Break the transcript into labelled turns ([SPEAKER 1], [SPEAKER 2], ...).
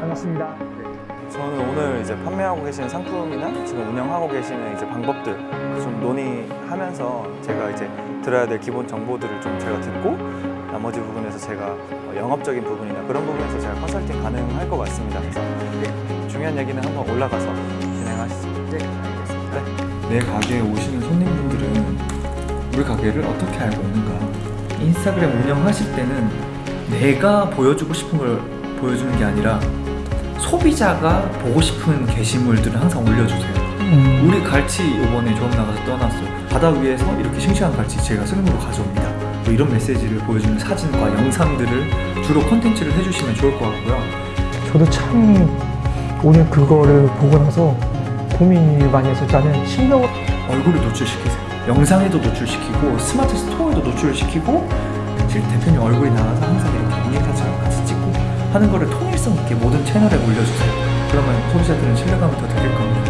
[SPEAKER 1] 반갑습니다.
[SPEAKER 2] 저는 오늘 이제 판매하고 계시는 상품이나 지금 운영하고 계시는 이제 방법들 좀 논의하면서 제가 이제 들어야 될 기본 정보들을 좀 제가 듣고 나머지 부분에서 제가 어, 영업적인 부분이나 그런 부분에서 제가 컨설팅 가능할 것 같습니다. 그래서 네, 중요한 얘기는 한번 올라가서 진행하시죠.
[SPEAKER 1] 네, 알겠습니다.
[SPEAKER 3] 내 가게에 오시는 손님분들은 우리 가게를 어떻게 알고 오는가? 인스타그램 운영하실 때는 내가 보여주고 싶은 걸 보여주는 게 아니라 소비자가 보고 싶은 게시물들을 항상 올려주세요.
[SPEAKER 1] 음,
[SPEAKER 3] 우리 갈치 이번에 조업 나가서 떠났어요. 바다 위에서 이렇게 싱싱한 갈치 제가 스님으로 가져옵니다. 뭐 이런 메시지를 보여주는 사진과 영상들을 주로 컨텐츠를 해주시면 좋을 것 같고요.
[SPEAKER 1] 저도 참 오늘 그거를 보고 나서 고민을 많이 했었잖아요. 신경을
[SPEAKER 3] 얼굴을 노출시키세요. 영상에도 노출시키고 스마트 스토어에도 노출시키고 실 대표님 얼굴이 나와서 항상 이렇게 인증사진을 같이 찍고 하는 거를 통일성 있게 모든 채널에 올려주세요. 그러면 소비자들은 신뢰감을 더 느낄 겁니다.